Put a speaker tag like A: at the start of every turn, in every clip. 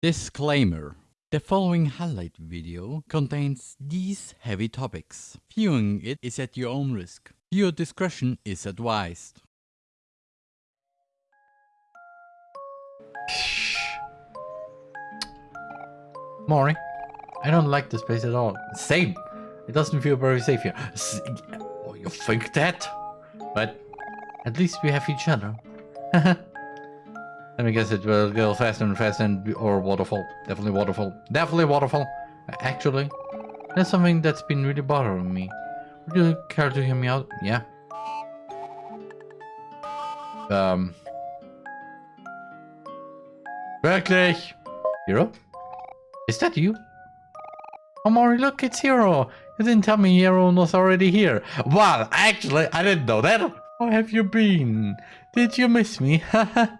A: Disclaimer. The following highlight video contains these heavy topics. Viewing it is at your own risk. Viewer discretion is advised.
B: Mori, I don't like this place at all. Same. It doesn't feel very safe here. S oh, you think that? But at least we have each other. Let me guess it will go faster and faster and or waterfall. Definitely waterfall. Definitely waterfall. Actually, there's something that's been really bothering me. Would you care to hear me out? Yeah. Um. Wirklich? Hero? Is that you? Oh, look, it's Hero. You didn't tell me Hero was already here. Well, actually, I didn't know that. Where have you been? Did you miss me?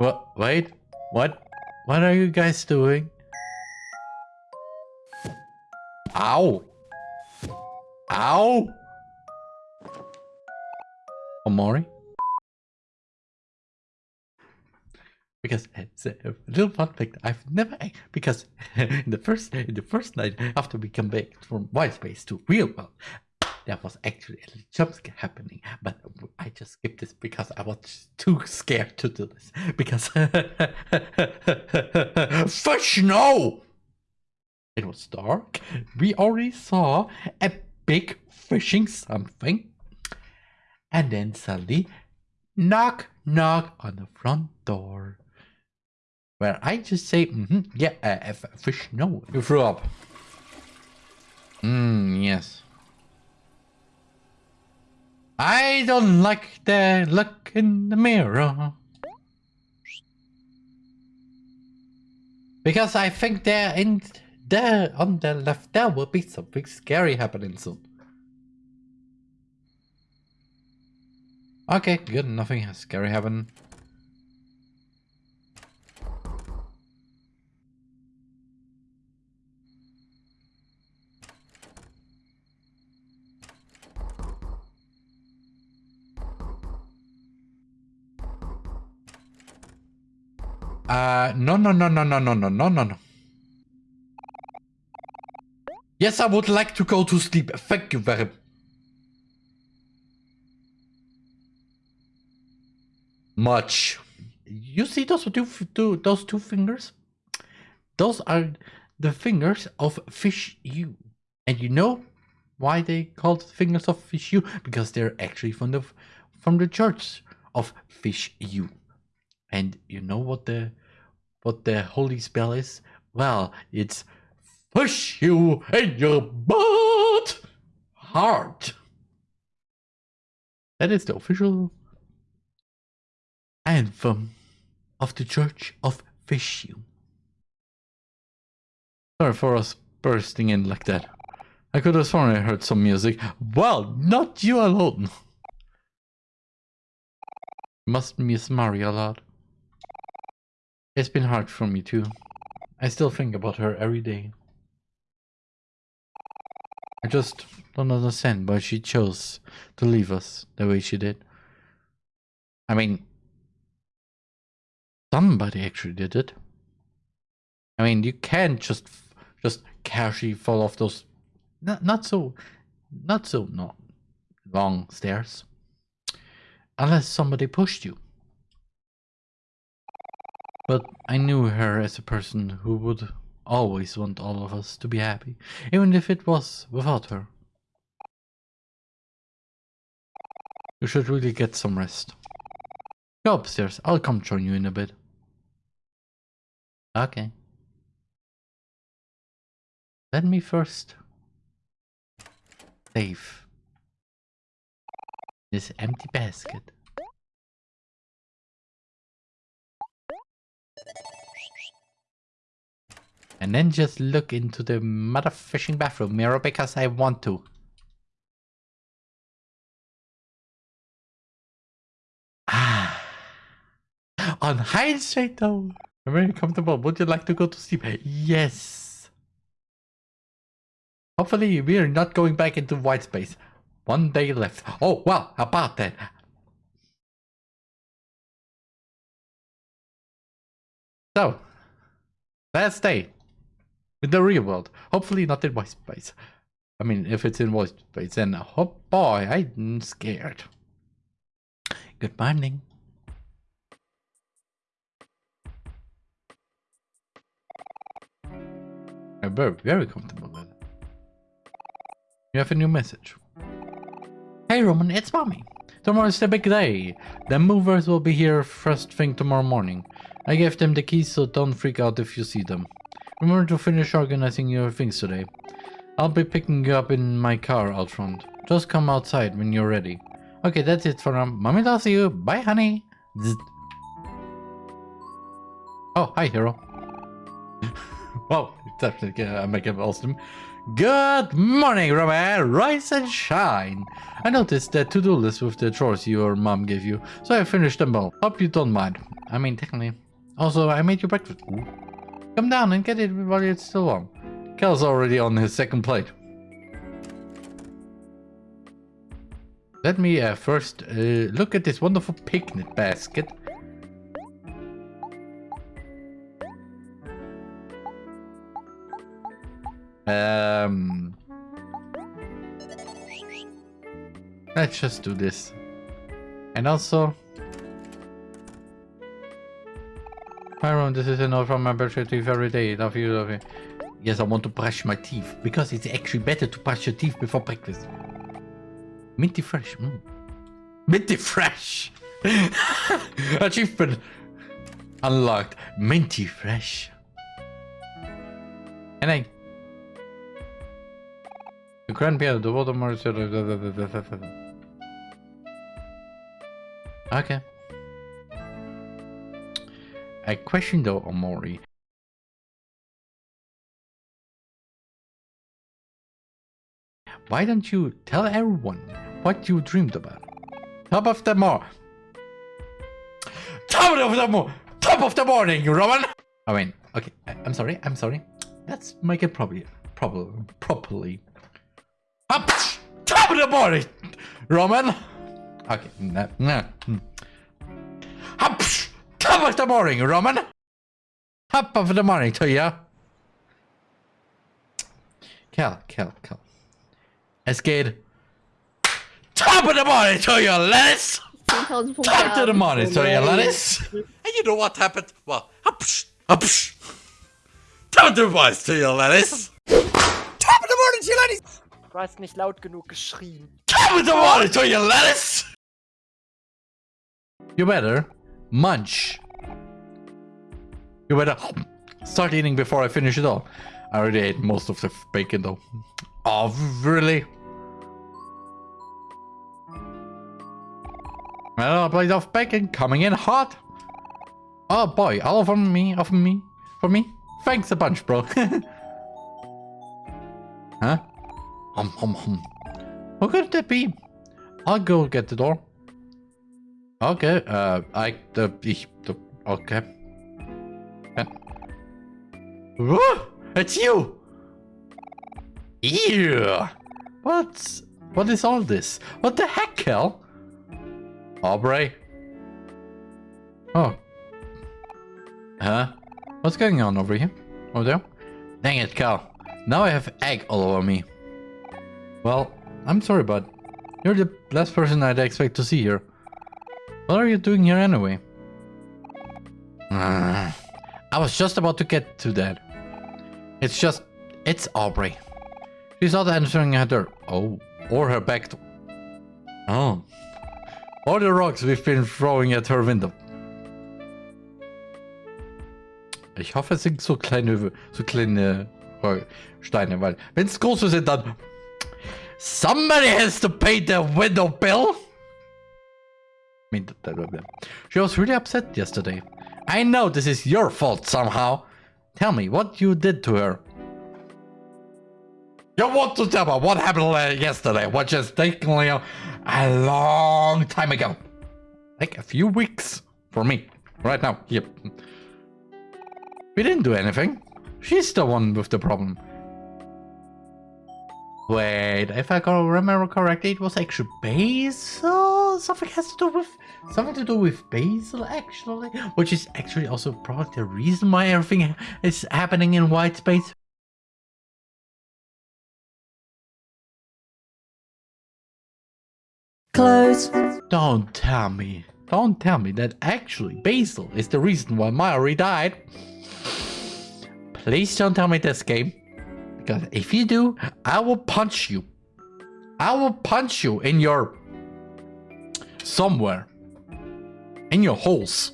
B: What? Wait. What? What are you guys doing? Ow! Ow! Oh, Omori? Because eh, it's a little fun fact. I've never because in the first in the first night after we come back from White Space to real world, there was actually a jump scare happening, but I just skipped this because I was too scared to do this. Because fish no! It was dark. We already saw a big fishing something. And then suddenly, knock, knock on the front door. Where I just say, mm -hmm, yeah, uh, fish no. You threw up. Hmm, yes. I don't like the look in the mirror. Because I think there in there on the left there will be something scary happening soon. Okay, good. Nothing scary happened. Uh, no, no, no, no, no, no, no, no, no, no. Yes, I would like to go to sleep. Thank you very much. You see those two, two, those two fingers? Those are the fingers of Fish U. And you know why they called the fingers of Fish U? Because they're actually from the from the church of Fish U. And you know what the what the holy spell is? Well, it's push you in your butt heart. That is the official anthem of the Church of Fishu. Sorry for us bursting in like that. I could have sworn I heard some music. Well, not you alone. Must miss Mari a lot. It's been hard for me too. I still think about her every day. I just don't understand why she chose to leave us the way she did. I mean, somebody actually did it. I mean, you can't just just casually fall off those not not so not so not long stairs unless somebody pushed you. But I knew her as a person who would always want all of us to be happy, even if it was without her. You should really get some rest. Go upstairs, I'll come join you in a bit. Okay. Let me first save this empty basket. And then just look into the mother fishing bathroom mirror because I want to. Ah. On hindsight though, I'm very comfortable. Would you like to go to sleep? Yes. Hopefully we are not going back into white space. One day left. Oh, well, about that. So, let's stay in the real world. Hopefully not in voice space. I mean, if it's in voice space, then oh boy, I'm scared. Good morning. I'm very, very comfortable with it. You have a new message. Hey Roman, it's mommy. Tomorrow is the big day. The movers will be here first thing tomorrow morning. I gave them the keys so don't freak out if you see them. Remember to finish organizing your things today. I'll be picking you up in my car out front. Just come outside when you're ready. Okay, that's it for now. Mommy loves you. Bye, honey. Zzz. Oh, hi, hero. wow, definitely uh, make it awesome. Good morning, Roman. Rise and shine. I noticed that to-do list with the chores your mom gave you, so I finished them all. Hope you don't mind. I mean, technically. Also, I made you breakfast. Ooh. Come down and get it while it's still warm. Kel's already on his second plate. Let me uh, first uh, look at this wonderful picnic basket. Um, let's just do this. And also, Myron, this is a note from my to you every day. Love you, love you. Yes, I want to brush my teeth because it's actually better to brush your teeth before breakfast. Minty fresh. Mm. Minty fresh. Achievement unlocked. Minty fresh. And I. The grandpa, the Voldemort. Okay. I question though, Omori. Why don't you tell everyone what you dreamed about? Top of the morning. Top of the morning. Top of the morning, Roman. I mean, okay. I, am sorry. I'm sorry. Let's make it properly. Properly. Properly. Up. Top of the morning, Roman. Okay. No. No. Up. Top of the morning, Roman. Top of the morning to you. Kel, Kel, Kel. Escade. Top of the morning to you, lettuce! Top of the morning to you, lettuce! And you know what happened? Well, upsh, upsh. Top of the morning to you, lettuce! Top of the morning to you, lettuce!
C: Du hast nicht laut genug geschrien.
B: Top of the morning to you, lettuce! You better munch. You better start eating before I finish it all. I already ate most of the bacon though. Oh, really? Another plate of bacon coming in hot. Oh boy, all for me, all for me, for me. Thanks a bunch, bro. huh? Hum hum hum. What could that be? I'll go get the door. Okay, uh, I, the, ich, the, okay. Whoa, it's you! Ew! What? What is all this? What the heck, Kel? Aubrey? Oh. Huh? What's going on over here? Over there? Dang it, Kel. Now I have egg all over me. Well, I'm sorry, bud. You're the last person I'd expect to see here. What are you doing here anyway? Uh, I was just about to get to that. It's just... It's Aubrey. She's not answering her door. Oh. Or her back door. Oh. Or the rocks we've been throwing at her window. Ich hoffe, es sind so kleine, so kleine Steine, weil wenn es große sind, dann... Somebody has to pay the window bill? Mean, she was really upset yesterday. I know this is your fault somehow. Tell me what you did to her. You want to tell me what happened uh, yesterday, which is a, a long time ago. Like a few weeks for me. Right now, yep. We didn't do anything. She's the one with the problem. Wait, if I remember correctly, it was actually Basil? Something has to do with something to do with Basil, actually, which is actually also probably the reason why everything is happening in white space.
D: Close.
B: Don't tell me. Don't tell me that actually Basil is the reason why Mallory died. Please don't tell me this game. If you do, I will punch you. I will punch you in your... Somewhere. In your holes.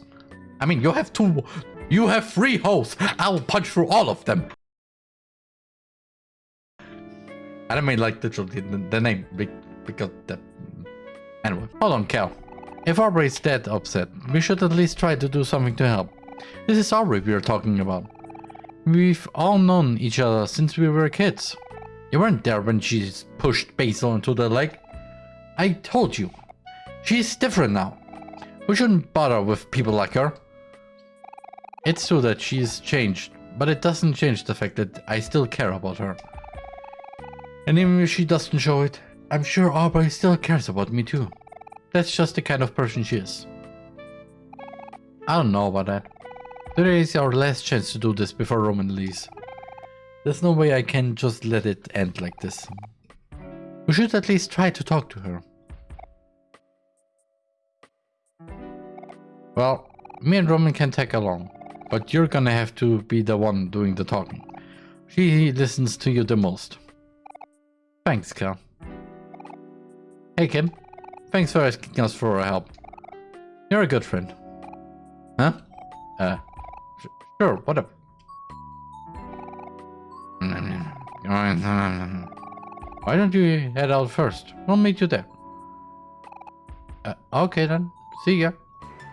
B: I mean, you have two... You have three holes. I will punch through all of them. I don't mean like literally the, the name. Because the... Anyway, hold on, Kel. If Aubrey is that upset, we should at least try to do something to help. This is Aubrey we are talking about. We've all known each other since we were kids. You weren't there when she pushed Basil into the lake. I told you. She's different now. We shouldn't bother with people like her. It's true that she's changed, but it doesn't change the fact that I still care about her. And even if she doesn't show it, I'm sure Aubrey still cares about me too. That's just the kind of person she is. I don't know about that. Today is our last chance to do this before Roman leaves. There's no way I can just let it end like this. We should at least try to talk to her. Well, me and Roman can tag along, but you're gonna have to be the one doing the talking. She listens to you the most. Thanks, Kel. Hey, Kim. Thanks for asking us for our help. You're a good friend. Huh? Uh, Sure, whatever. Why don't you head out first? We'll meet you there. Uh, okay then. See ya.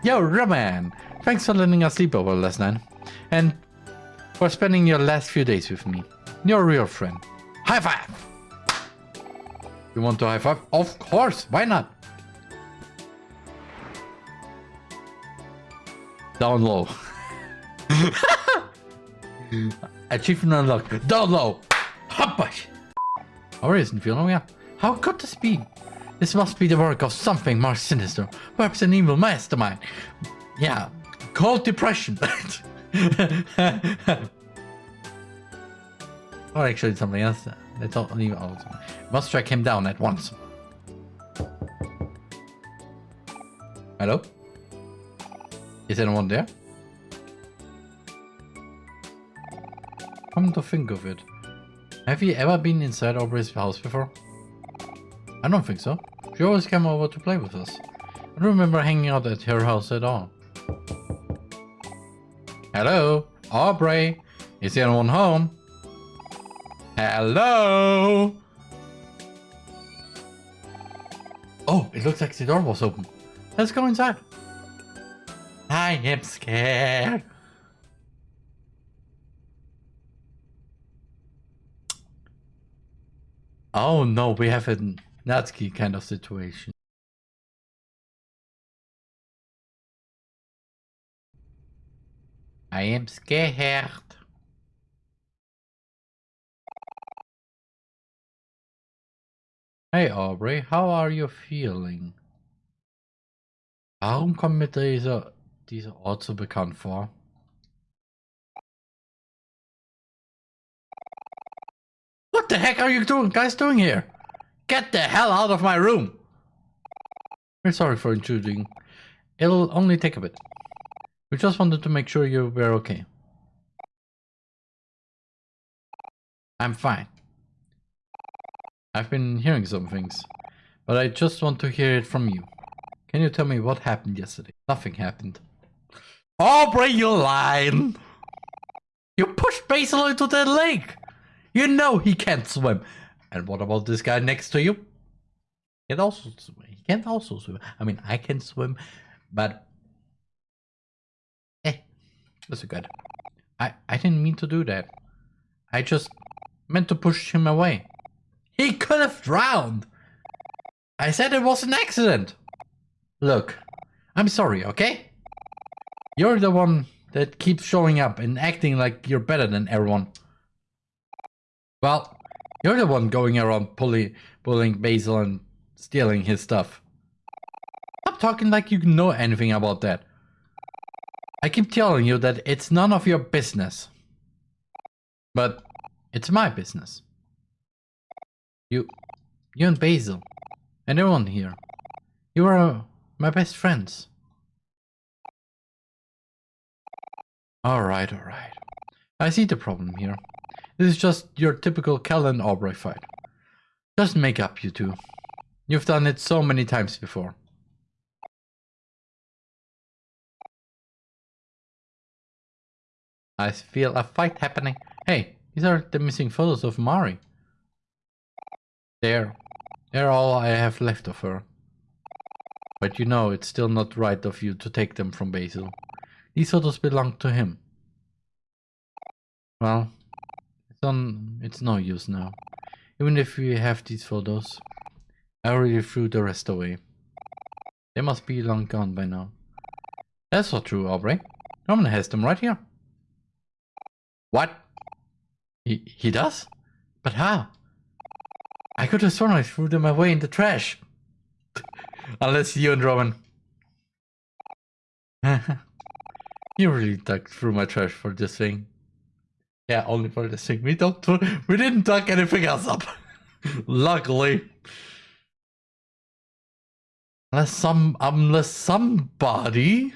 B: Yo, Roman! Thanks for letting us sleep over last night. And for spending your last few days with me. You're a real friend. High five! You want to high five? Of course! Why not? Down low. Achievement unlocked. Down low. Hoppush. Or isn't feeling well. How could this be? This must be the work of something more sinister. Perhaps an evil mastermind. Yeah. Cold depression. or actually something else. Let's all leave out. Must track him down at once. Hello? Is anyone there? Come to think of it, have you ever been inside Aubrey's house before? I don't think so. She always came over to play with us. I don't remember hanging out at her house at all. Hello? Aubrey? Is anyone home? Hello? Oh, it looks like the door was open. Let's go inside. I am scared. Oh no, we have a Natsuki kind of situation. I am scared. Hey Aubrey, how are you feeling? Warum kommt mir dieser, uh, dieser Ort so bekannt vor? What the heck are you doing, guys doing here? Get the hell out of my room! We're sorry for intruding. It'll only take a bit. We just wanted to make sure you were okay. I'm fine. I've been hearing some things, but I just want to hear it from you. Can you tell me what happened yesterday? Nothing happened. Oh, Aubrey, you lying! You pushed Basil into the lake! You know he can't swim. And what about this guy next to you? He can also swim. He can't also swim. I mean, I can swim, but eh, that's a good. I I didn't mean to do that. I just meant to push him away. He could have drowned. I said it was an accident. Look, I'm sorry, okay? You're the one that keeps showing up and acting like you're better than everyone. Well, you're the one going around pulling, pulling Basil and stealing his stuff. Stop talking like you know anything about that. I keep telling you that it's none of your business. But it's my business. You, you and Basil, and everyone here. You are uh, my best friends. Alright, alright. I see the problem here. This is just your typical Kel and Aubrey fight. Just make up, you two. You've done it so many times before. I feel a fight happening. Hey, these are the missing photos of Mari. There. They're all I have left of her. But you know it's still not right of you to take them from Basil. These photos belong to him. Well, it's it's no use now. Even if we have these photos, I already threw the rest away. They must be long gone by now. That's not true, Aubrey. Roman has them right here. What? He, he does? But how? I could have sworn I threw them away in the trash. Unless you and Roman. you really dug through my trash for this thing. Yeah, only for this thing. We don't. We didn't dug anything else up. Luckily. Unless some, unless somebody,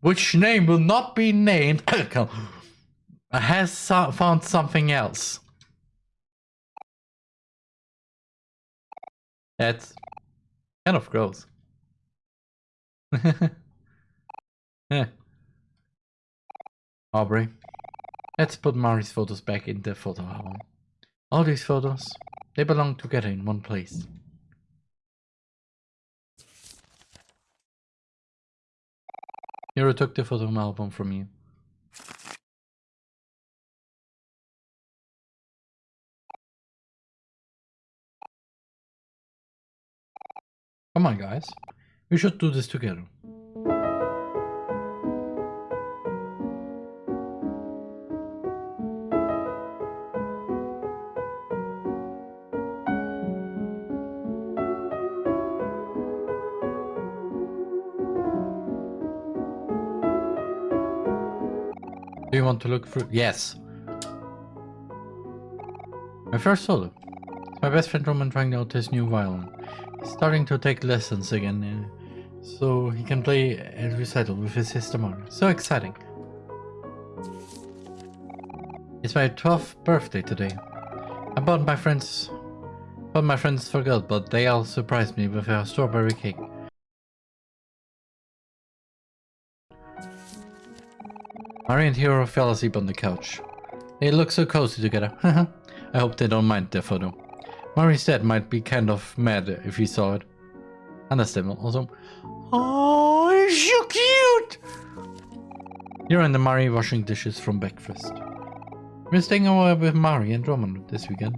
B: which name will not be named, has so found something else. That's kind of gross. yeah. Aubrey, let's put Mari's photos back in the photo album. All these photos, they belong together in one place. Hero took the photo album from you. Come on, guys. We should do this together. Do you want to look through? Yes. My first solo. My best friend Roman trying out his new violin starting to take lessons again, uh, so he can play a recital with his sister Mari. So exciting. It's my 12th birthday today. I bought my friends, but my friends forgot, but they all surprised me with a strawberry cake. Mari and Hero fell asleep on the couch. They look so cozy together. I hope they don't mind their photo. Mari's dad might be kind of mad if he saw it. Understandable. Also, oh, so cute! You're and the Mari washing dishes from breakfast. We're staying over with Mari and Roman this weekend.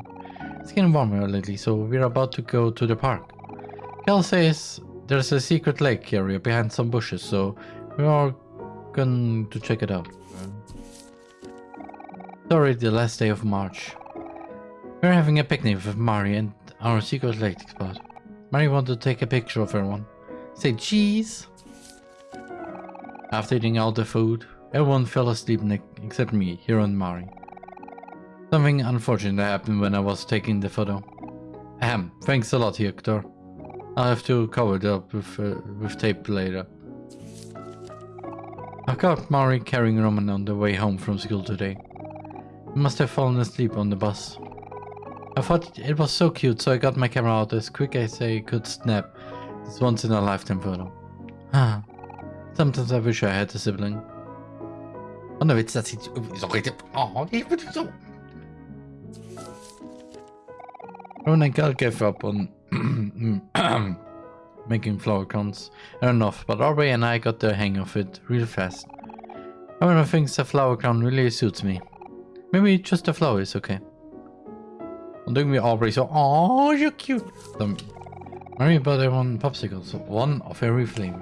B: It's getting warmer lately, so we're about to go to the park. Kel says there's a secret lake area behind some bushes, so we're going to check it out. It's already the last day of March. We're having a picnic with Mari and our secret lake spot. Mari wanted to take a picture of everyone. Say cheese! After eating all the food, everyone fell asleep except me, Hero and Mari. Something unfortunate happened when I was taking the photo. Ahem, thanks a lot, Hector. I'll have to cover it up with, uh, with tape later. I caught Mari carrying Roman on the way home from school today. He must have fallen asleep on the bus. I thought it was so cute, so I got my camera out as quick as I could snap this once in a lifetime photo. Ah, sometimes I wish I had a sibling. Oh no, it's that sieht so richtig. Oh, got gave up on making flower crowns know, but Aubrey and I got the hang of it real fast. Everyone thinks a flower crown really suits me. Maybe just a flower is okay. I'm doing vi Aubrey so, oh, you're cute. The Mari bought everyone popsicles, one of every flavor.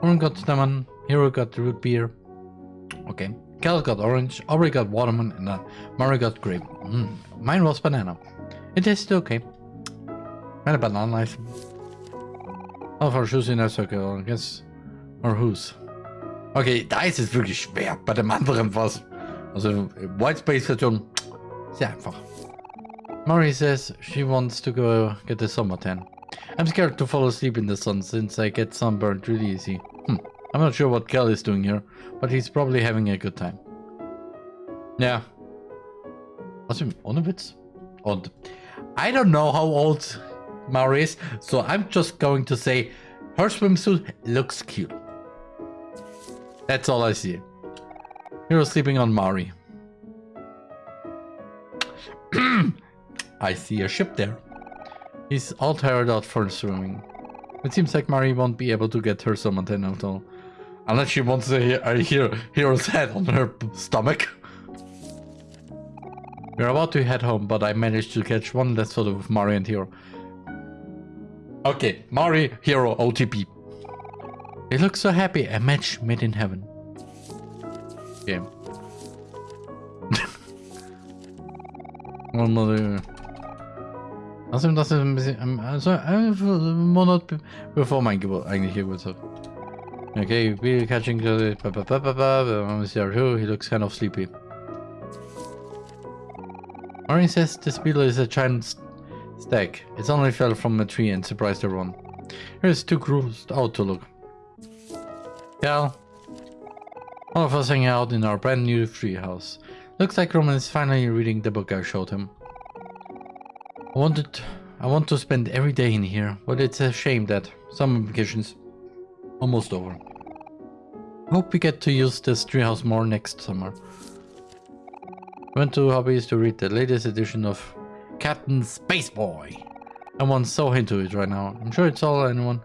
B: One got lemon, Hero got root beer. Okay. Kel got orange, Aubrey got watermelon, and uh, Mari got grape. Mm. Mine was banana. It tasted okay. And a banana ice. Our shoes in a circle, I guess. Or whose? Okay, da ist es wirklich schwer. Bei dem anderen was. Also, White Space Version. Sehr einfach. Mari says she wants to go get a summer tan. I'm scared to fall asleep in the sun since I get sunburned really easy. Hmm. I'm not sure what Kel is doing here, but he's probably having a good time. Yeah. Außerdem, ohne Witz. Und I don't know how old Mari is, so I'm just going to say her swimsuit looks cute. That's all I see. Hero sleeping on Mari. I see a ship there. He's all tired out for swimming. It seems like Mari won't be able to get her summon at all. Unless she wants uh, a, a hero, hero's head on her stomach. We're about to head home, but I managed to catch one last photo of Mari and Hero. Okay, Mari, Hero, OTP. They look so happy, a match made in heaven. Okay. Another... Außerdem, das ist ein bisschen... Also, ein Monat be bevor mein Geburt, eigentlich Geburtstag. Okay, we're catching the... He looks kind of sleepy. Maureen says this beetle is a giant stack. It's only fell from a tree and surprised everyone. Here's too grossed out to look. Kel, all of us hang out in our brand new treehouse. Looks like Roman is finally reading the book I showed him. I wanted, I want to spend every day in here, but it's a shame that some vacations almost over. Hope we get to use this treehouse more next summer. Went to Hobbez to read the latest edition of Captain Spaceboy. Everyone's so into it right now. I'm sure it's all anyone.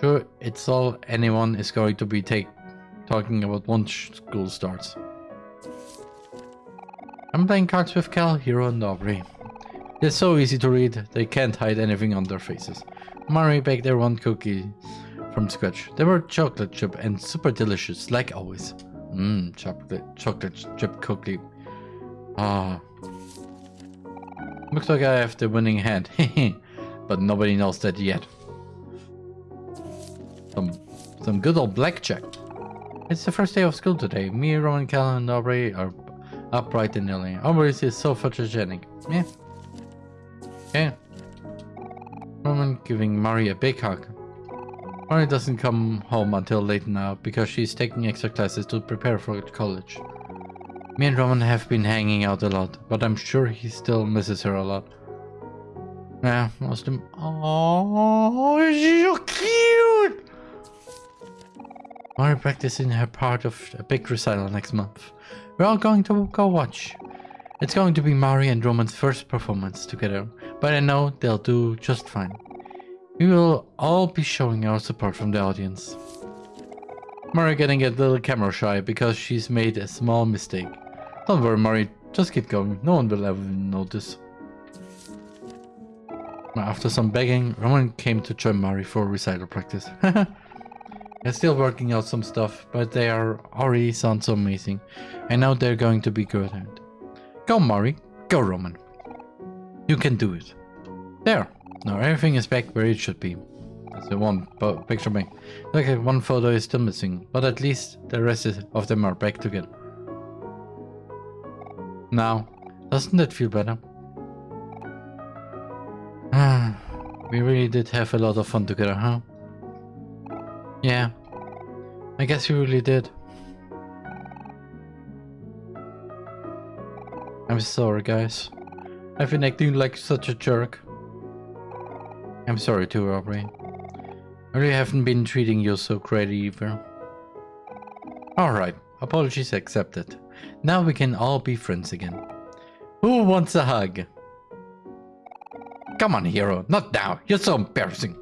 B: Sure, it's all anyone is going to be take talking about once school starts. I'm playing cards with Kel, Hero, and Aubrey. They're so easy to read, they can't hide anything on their faces. Mari baked their one cookie from scratch. They were chocolate chip and super delicious, like always. Mmm, chocolate, chocolate chip cookie Ah. Looks like I have the winning hand. but nobody knows that yet. Some, some good old blackjack. It's the first day of school today. Me, Roman, Callan, and Aubrey are up bright and early. Aubrey is so photogenic. Yeah. Yeah. Roman giving Mari a big hug. Mari doesn't come home until late now because she's taking extra classes to prepare for college. Me and Roman have been hanging out a lot, but I'm sure he still misses her a lot. Yeah, most of. Oh, so cute! We're practicing her part of a big recital next month. We're all going to go watch. It's going to be Mari and Roman's first performance together, but I know they'll do just fine. We will all be showing our support from the audience. Mari getting a little camera shy because she's made a small mistake. Don't worry, Mari. Just keep going. No one will ever notice. After some begging, Roman came to join Mari for recital practice. they're still working out some stuff, but they are already sound so amazing. I know they're going to be good at it. Go, Mari. Go, Roman. You can do it. There. Now everything is back where it should be. The one picture me. Okay, one photo is still missing, but at least the rest of them are back together. Now, doesn't that feel better? Ah, we really did have a lot of fun together, huh? Yeah, I guess we really did. I'm sorry, guys. I've been acting like such a jerk. I'm sorry too, Aubrey. I really haven't been treating you so great either. Alright, apologies accepted. Now we can all be friends again. Who wants a hug? Come on, hero. Not now. You're so embarrassing.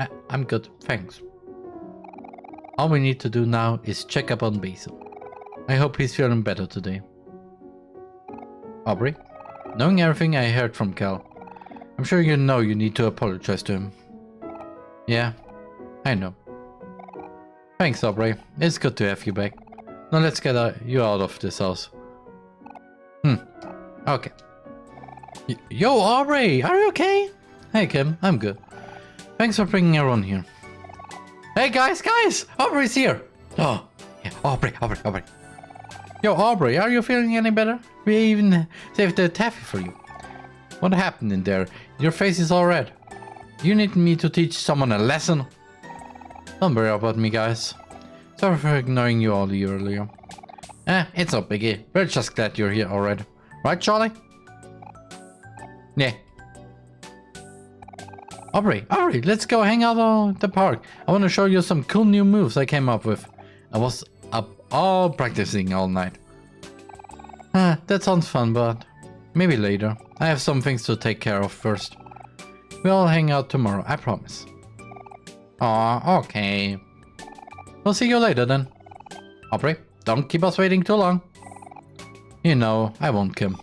B: I I'm good. Thanks. All we need to do now is check up on Basil. I hope he's feeling better today. Aubrey, knowing everything I heard from Kel, I'm sure you know you need to apologize to him. Yeah, I know. Thanks, Aubrey. It's good to have you back. Now let's get you out of this house. Hmm. Okay. Yo, Aubrey, are you okay? Hey, Kim, I'm good. Thanks for bringing everyone here. Hey guys, guys! Aubrey's here! Oh, yeah, Aubrey, Aubrey, Aubrey. Yo, Aubrey, are you feeling any better? We even saved the taffy for you. What happened in there? Your face is all red. You need me to teach someone a lesson? Don't worry about me, guys. Sorry for ignoring you all earlier. Eh, it's no biggie. We're just glad you're here already. Right, Charlie? Yeah. Aubrey, Aubrey, let's go hang out on the park. I want to show you some cool new moves I came up with. I was up all practicing all night. Ah, that sounds fun, but maybe later. I have some things to take care of first. We'll hang out tomorrow, I promise. Aw, okay. We'll see you later then. Aubrey, don't keep us waiting too long. You know, I won't come.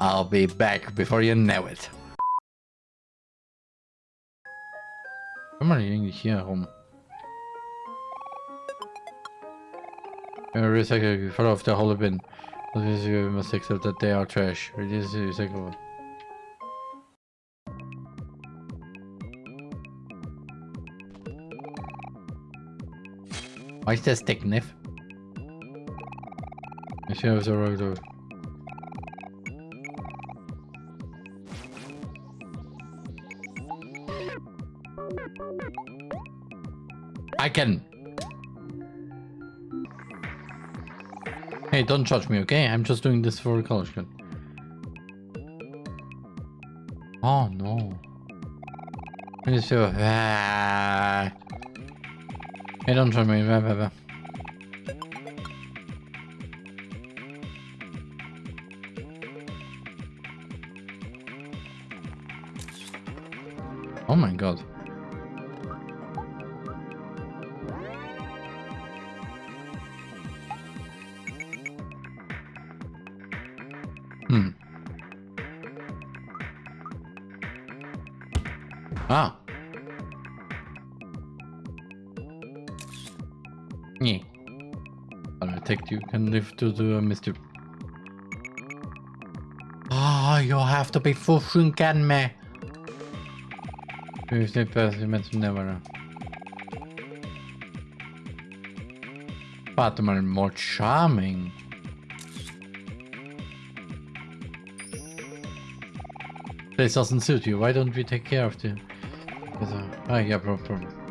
B: I'll be back before you know it. Komm mal irgendwie hier herum. Recycle fall off the whole bin. Must accept that they are trash. Reduce recyclable. Why is there stick knife? I I was alright I can. Hey, don't judge me, okay? I'm just doing this for a college kid. Oh no. I just feel. Hey, don't judge me. Blah, blah, blah. Oh my god. Live to the Mr. Ah, you have to be fucking me. Who's the person meant to never Fatima more charming. This doesn't suit you. Why don't we take care of the... Ah, yeah, problem.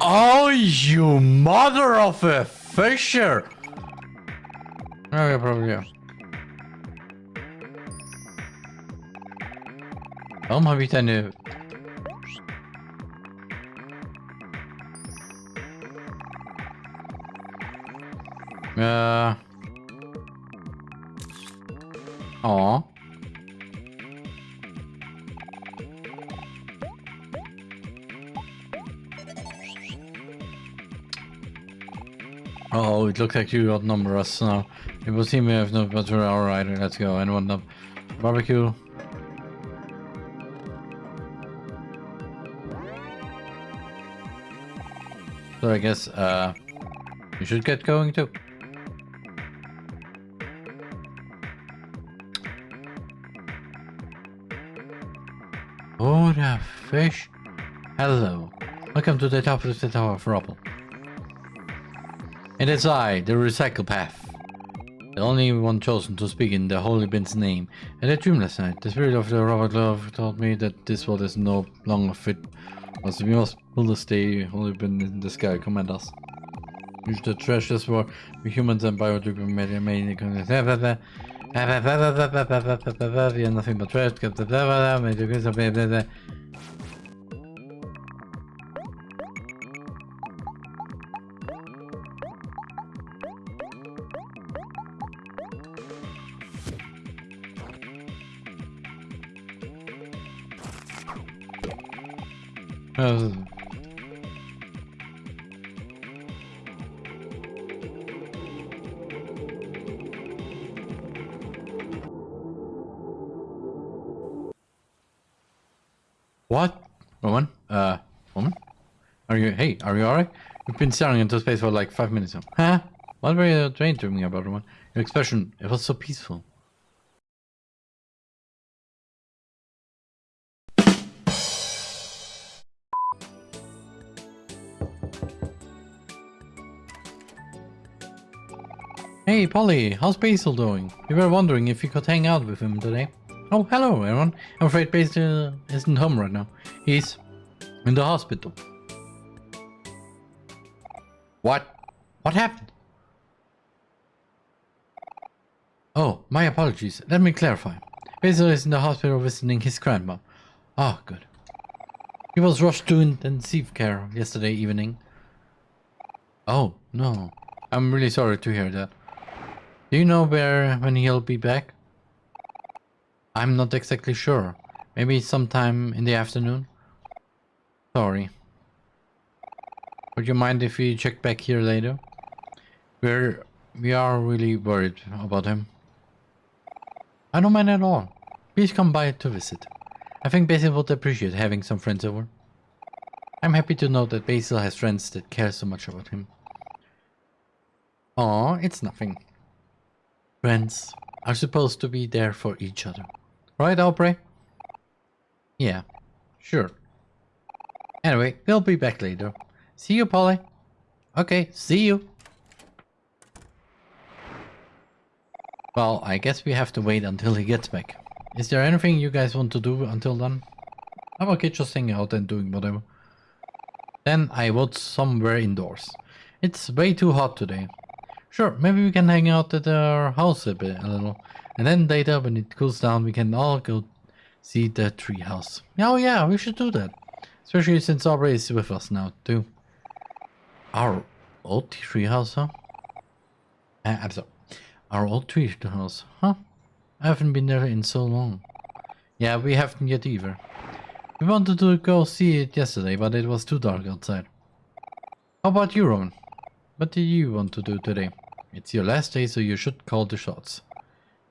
B: Oh, you mother of a fisher! Oh, yeah, probably, yeah. Waarom heb ik nu... Uh... Aw. Oh, it looks like you outnumber us now. It will seem we have no better. Alright, let's go. Anyone up? Barbecue. So I guess, uh, you should get going too. Oh, the fish. Hello. Welcome to the top of the Tower of Rubble. And it's I, the Recycle Path. The only one chosen to speak in the Holy Bin's name. In I dream last night. The spirit of the Robert Love told me that this world is no longer fit. Was we must build a stay Holy Bin in the sky. Command us. Use the treasures for humans and biodegradable nothing but trash. Are you alright? You've been staring into space for like five minutes now. Huh? What were you dreaming about, Roman? Your expression, it was so peaceful. Hey, Polly, how's Basil doing? We were wondering if you could hang out with him today. Oh, hello, Aaron. I'm afraid Basil isn't home right now. He's in the hospital. What? What happened? Oh, my apologies. Let me clarify. Basil is in the hospital visiting his grandma. Ah, good. He was rushed to intensive care yesterday evening. Oh, no. I'm really sorry to hear that. Do you know where when he'll be back? I'm not exactly sure. Maybe sometime in the afternoon? Sorry. Would you mind if we check back here later? We're we are really worried about him. I don't mind at all. Please come by to visit. I think Basil would appreciate having some friends over. I'm happy to know that Basil has friends that care so much about him. Aw, it's nothing. Friends are supposed to be there for each other. Right, Aubrey? Yeah, sure. Anyway, we'll be back later. See you, Polly. Okay, see you. Well, I guess we have to wait until he gets back. Is there anything you guys want to do until then? I'm okay just hanging out and doing whatever. Then I vote somewhere indoors. It's way too hot today. Sure, maybe we can hang out at our house a bit, a little. And then later, when it cools down, we can all go see the treehouse. Oh yeah, we should do that. Especially since Aubrey is with us now, too. Our old treehouse, huh? Uh, I'm sorry. Our old treehouse, huh? I haven't been there in so long. Yeah, we haven't yet either. We wanted to go see it yesterday, but it was too dark outside. How about you, Ron? What do you want to do today? It's your last day, so you should call the shots.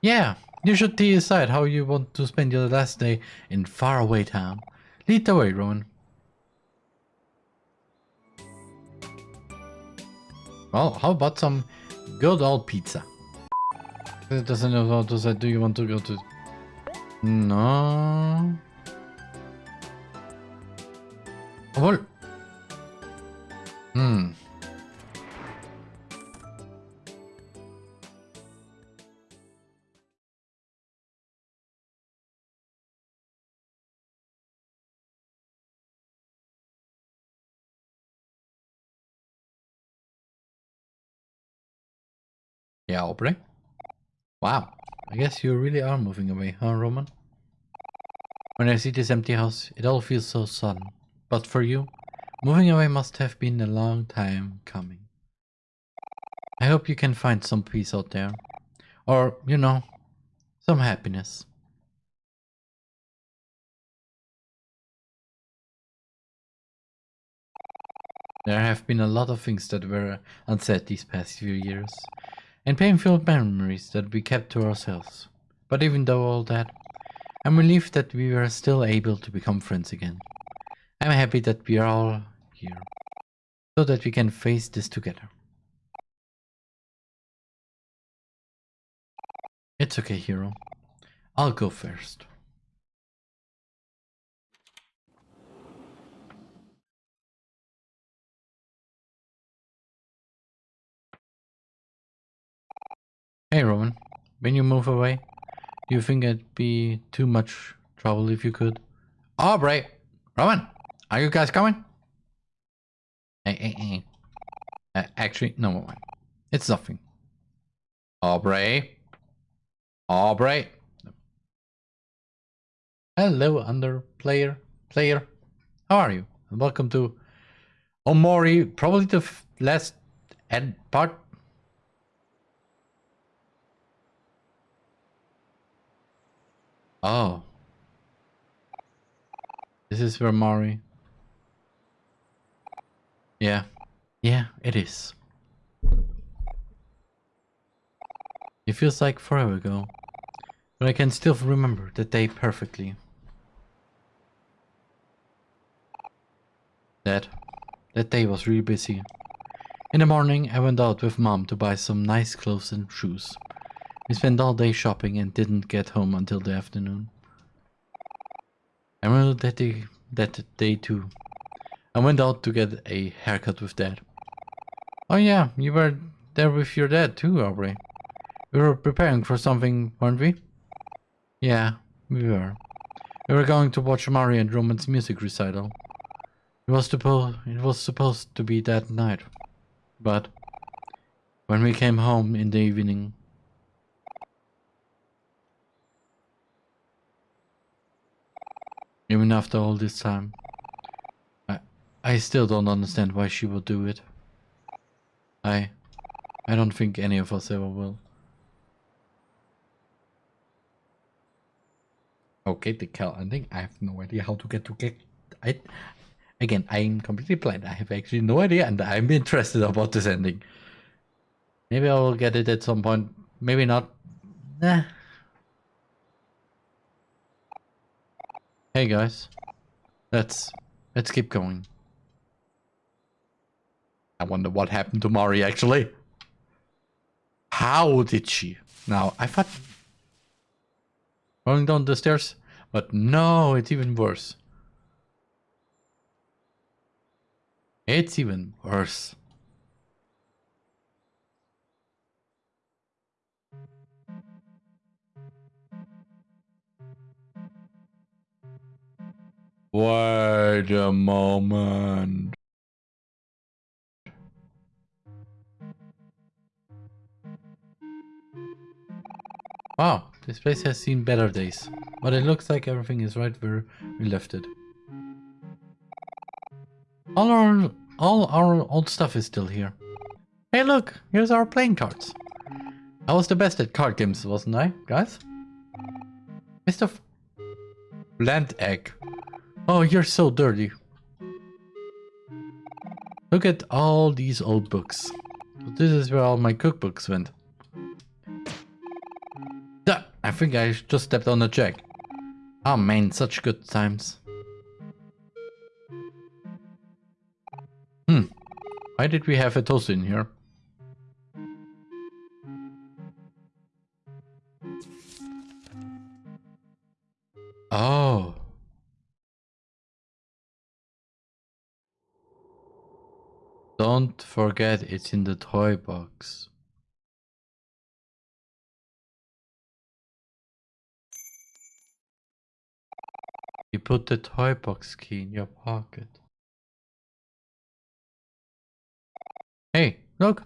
B: Yeah, you should decide how you want to spend your last day in faraway town. Lead the way, Rowan. Well, how about some good old pizza? It doesn't know to say, do you want to go to... No... Well... Hmm. Yeah, Aubrey? Wow, I guess you really are moving away, huh, Roman? When I see this empty house, it all feels so sudden. But for you, moving away must have been a long time coming. I hope you can find some peace out there. Or, you know, some happiness. There have been a lot of things that were unsaid these past few years and painful memories that we kept to ourselves. But even though all that, I'm relieved that we were still able to become friends again. I'm happy that we are all here, so that we can face this together. It's okay, hero. I'll go first. Hey Roman, when you move away, do you think it'd be too much trouble if you could? Aubrey! Roman! Are you guys coming? Hey, hey, hey. Uh, actually, no one. It's nothing. Aubrey? Aubrey? Hello, under player. Player. How are you? And welcome to Omori, probably the last end part Oh. This is where Mari. Yeah. Yeah, it is. It feels like forever ago. But I can still remember the day perfectly. That, that day was really busy. In the morning, I went out with mom to buy some nice clothes and shoes. We spent all day shopping and didn't get home until the afternoon. I remember that day, that day too. I went out to get a haircut with dad. Oh yeah, you were there with your dad too, Aubrey. We were preparing for something, weren't we? Yeah, we were. We were going to watch Mari and Roman's music recital. It was it was supposed to be that night. But when we came home in the evening, even after all this time, I I still don't understand why she would do it. I I don't think any of us ever will. Okay, the Kel ending. I have no idea how to get to get. I again, I'm completely blind. I have actually no idea, and I'm interested about this ending. Maybe I will get it at some point. Maybe not. Nah. Hey guys, let's let's keep going. I wonder what happened to Mari actually. How did she? Now I thought Going down the stairs? But no, it's even worse. It's even worse. Wait a moment. Wow, this place has seen better days, but it looks like everything is right where we left it. All our all our old stuff is still here. Hey look, here's our playing cards. I was the best at card games, wasn't I, guys? Mr. F Bland Egg. Oh, you're so dirty. Look at all these old books. This is where all my cookbooks went. I think I just stepped on a jack. Oh man, such good times. Hmm. Why did we have a toast in here? Forget it's in the toy box. You put the toy box key in your pocket. Hey, look!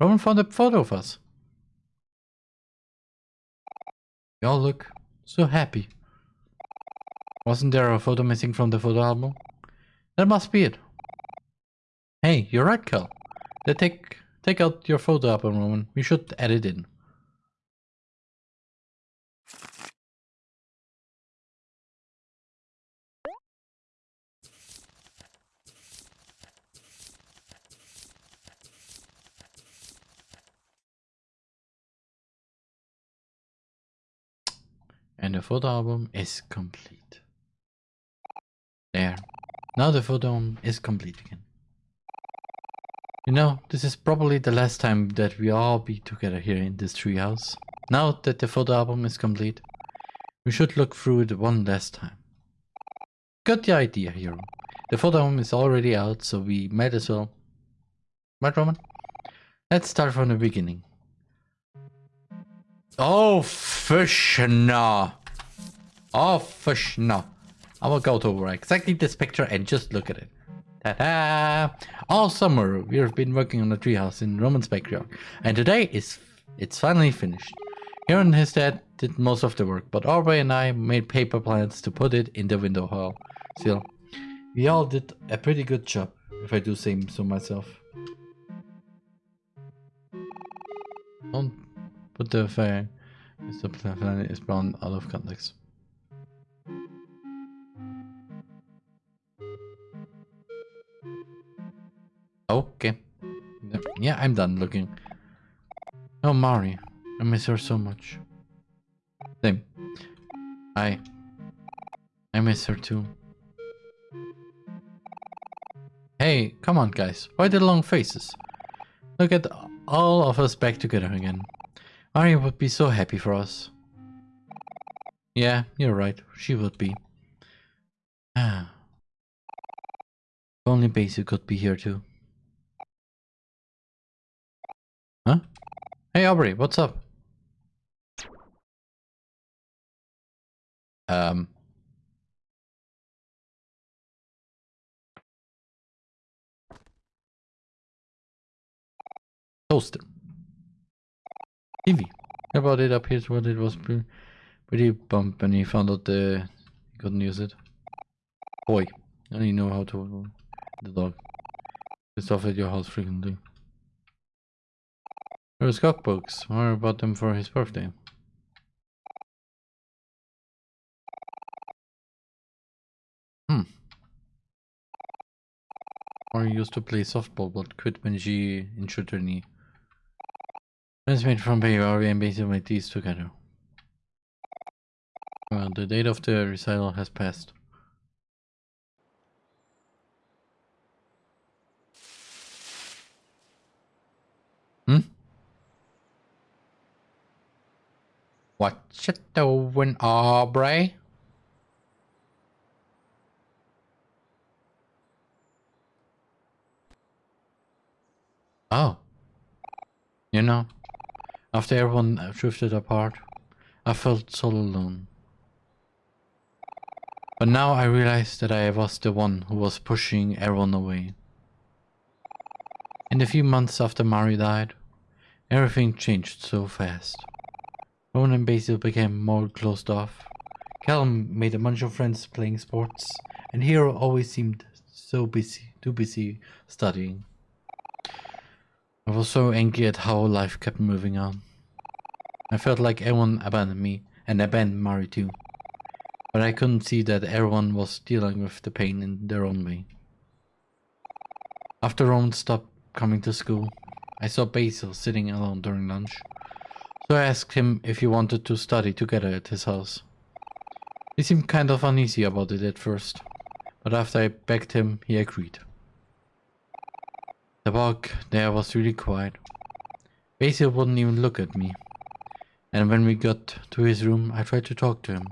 B: Roman found a photo of us. Y'all look so happy. Wasn't there a photo missing from the photo album? That must be it. Hey, you're right, Kel. They take take out your photo album, Roman. We should add it in. And the photo album is complete. There. Now the photo album is complete again. You know, this is probably the last time that we all be together here in this treehouse. Now that the photo album is complete, we should look through it one last time. Got the idea, hero. The photo album is already out, so we might as well... Right, Roman? Let's start from the beginning. Oh, fish no. Oh, fish no. I will go to exactly this picture and just look at it. All summer we have been working on the treehouse in Roman's backyard, and today is it's finally finished. Aaron and his dad did most of the work, but Aubrey and I made paper plans to put it in the window hall. Still, we all did a pretty good job, if I do say so myself. Don't Put the fire the planet is brown out of context. Okay. Yeah, I'm done looking. Oh, Mari. I miss her so much. Same. I... I miss her too. Hey, come on guys. Why the long faces? Look at all of us back together again. Arya would be so happy for us. Yeah, you're right. She would be. Ah. Only Basil could be here too. Aubrey, what's up? Um. Toaster. TV. About it up here what it was pretty bump and he found out the he couldn't use it. Boy, I only know how to the dog. It's off at your house frequently. There's cookbooks. What bought them for his birthday? Hmm. Or used to play softball but quit when she injured her knee. Friends made from Baywari and basically made these together. Well, the date of the recital has passed. Hmm? What you doing, Aubrey? Oh. You know, after everyone drifted apart, I felt so alone. But now I realized that I was the one who was pushing everyone away. In the few months after Mari died, everything changed so fast. Rowan and Basil became more closed off. Callum made a bunch of friends playing sports, and Hero always seemed so busy, too busy studying. I was so angry at how life kept moving on. I felt like everyone abandoned me, and abandoned Mari too. But I couldn't see that everyone was dealing with the pain in their own way. After Rowan stopped coming to school, I saw Basil sitting alone during lunch. So I asked him if he wanted to study together at his house. He seemed kind of uneasy about it at first, but after I begged him, he agreed. The walk there was really quiet. Basil wouldn't even look at me. And when we got to his room, I tried to talk to him.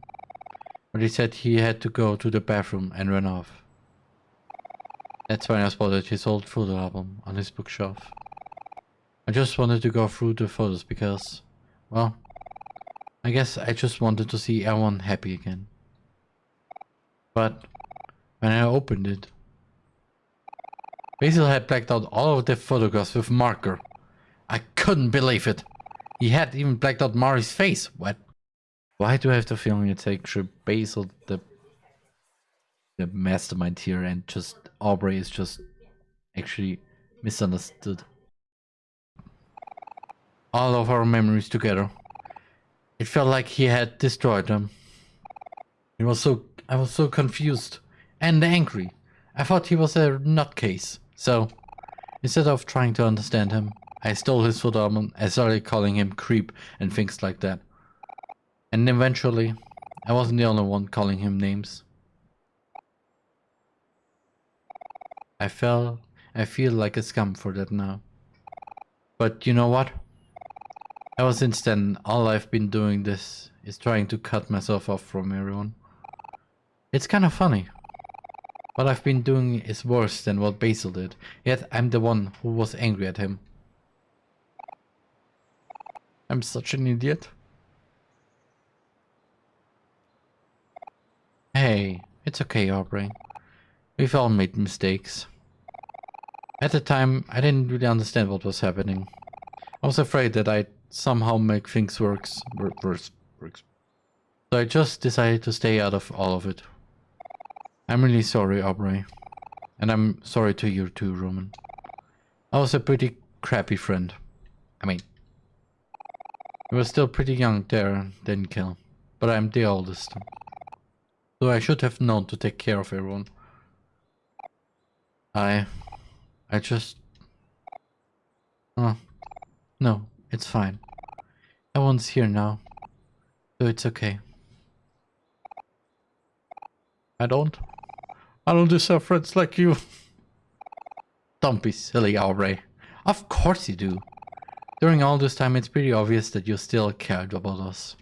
B: But he said he had to go to the bathroom and ran off. That's when I spotted his old photo album on his bookshelf. I just wanted to go through the photos because, well, I guess I just wanted to see everyone happy again. But when I opened it, Basil had blacked out all of the photographs with marker. I couldn't believe it. He had even blacked out Mari's face. What? Why do I have the feeling it's actually Basil the the mastermind here and just Aubrey is just actually misunderstood. All of our memories together. It felt like he had destroyed them. It was so I was so confused and angry. I thought he was a nutcase. So, instead of trying to understand him, I stole his album and started calling him creep and things like that. And eventually, I wasn't the only one calling him names. I felt, I feel like a scum for that now. But you know what? Ever since then, all I've been doing this is trying to cut myself off from everyone. It's kind of funny. What I've been doing is worse than what Basil did, yet I'm the one who was angry at him. I'm such an idiot. Hey, it's okay, Aubrey. We've all made mistakes. At the time, I didn't really understand what was happening. I was afraid that I'd somehow make things worse, worse, worse. So I just decided to stay out of all of it. I'm really sorry, Aubrey. And I'm sorry to you too, Roman. I was a pretty crappy friend. I mean, I was still pretty young there, didn't kill. But I'm the oldest. So I should have known to take care of everyone. I... I just... Oh. No, it's fine. Everyone's here now. So it's okay. I don't I don't deserve friends like you. Don't be silly, Aubrey. Of course you do. During all this time, it's pretty obvious that you still cared about us.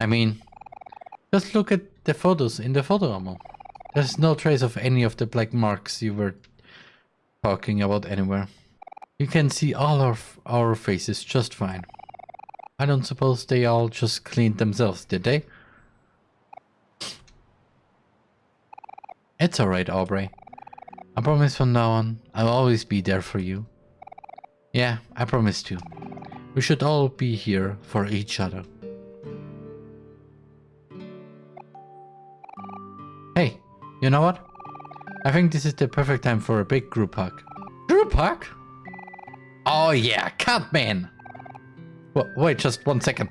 B: I mean, just look at the photos in the photo album. There's no trace of any of the black marks you were talking about anywhere. You can see all of our faces just fine. I don't suppose they all just cleaned themselves, did they? It's alright, Aubrey. I promise from now on, I'll always be there for you. Yeah, I promise too. We should all be here for each other. Hey, you know what? I think this is the perfect time for a big group hug. Group hug? Oh yeah, Catman! Wa- wait just one second.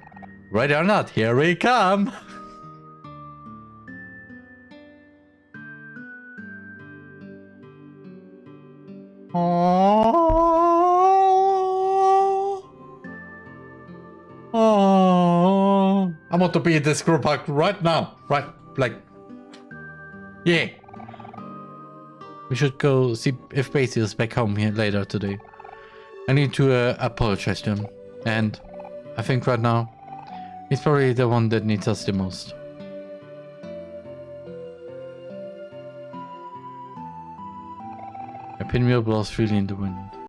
B: Ready or not, here we come! Oh. Oh. I want to be in this group hug right now. Right, like. Yeah. We should go see if Basie is back home here later today. I need to uh, apologize to him. And I think right now, he's probably the one that needs us the most. A pinwheel blows freely in the wind.